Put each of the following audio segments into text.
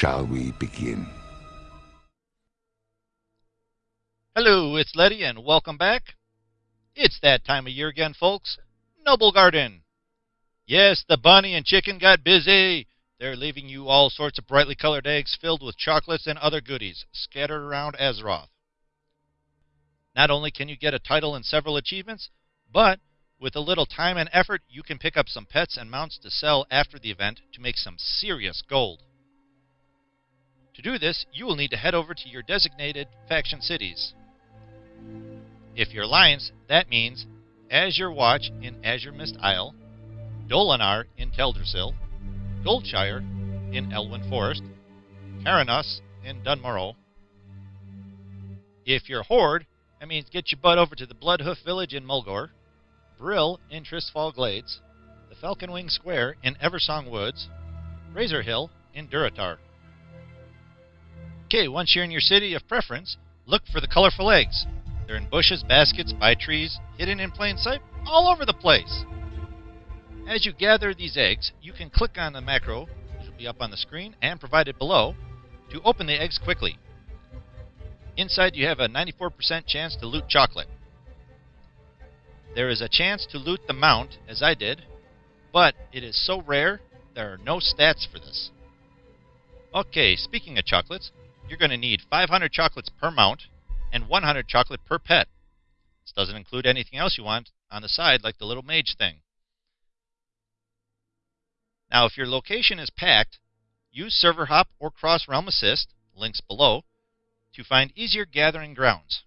shall we begin? Hello, it's Letty, and welcome back. It's that time of year again, folks. Noblegarden. Yes, the bunny and chicken got busy. They're leaving you all sorts of brightly colored eggs filled with chocolates and other goodies scattered around Azeroth. Not only can you get a title and several achievements, but with a little time and effort, you can pick up some pets and mounts to sell after the event to make some serious gold. To do this, you will need to head over to your designated faction cities. If you're Alliance, that means Azure Watch in Azuremyst Isle, Dolanaar in Teldrassil, Goldshire in Elwynn Forest, Kharanos in Dun Morogh. If you're Horde, that means get your butt over to the Bloodhoof Village in Mulgore, Brill in Tirisfal Glades, the Falconwing Square in Eversong Woods, Razor Hill in Durotar. Okay, once you're in your city of preference, look for the colorful eggs. They're in bushes, baskets, by trees, hidden in plain sight, all over the place. As you gather these eggs, you can click on the macro, which will be up on the screen and provided below, to open the eggs quickly. Inside, you have a 94% chance to loot chocolate. There is a chance to loot the mount, as I did, but it is so rare, there are no stats for this. Okay, speaking of chocolates, you're going to need 500 chocolates per mount and 100 chocolate per pet. This doesn't include anything else you want on the side, like the little mage thing. Now, if your location is packed, use Server Hop or Cross Realm Assist, links below, to find easier gathering grounds.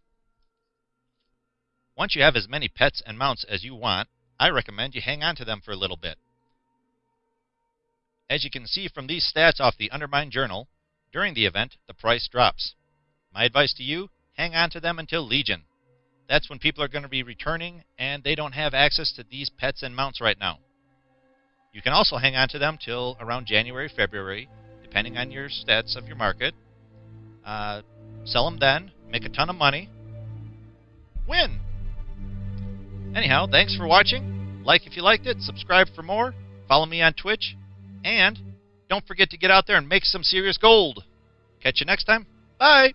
Once you have as many pets and mounts as you want, I recommend you hang on to them for a little bit. As you can see from these stats off the Undermine Journal, during the event, the price drops. My advice to you, hang on to them until Legion. That's when people are going to be returning and they don't have access to these pets and mounts right now. You can also hang on to them till around January, February, depending on your stats of your market. Uh, sell them then, make a ton of money, win. Anyhow, thanks for watching. Like if you liked it, subscribe for more, follow me on Twitch, and don't forget to get out there and make some serious gold. Catch you next time. Bye.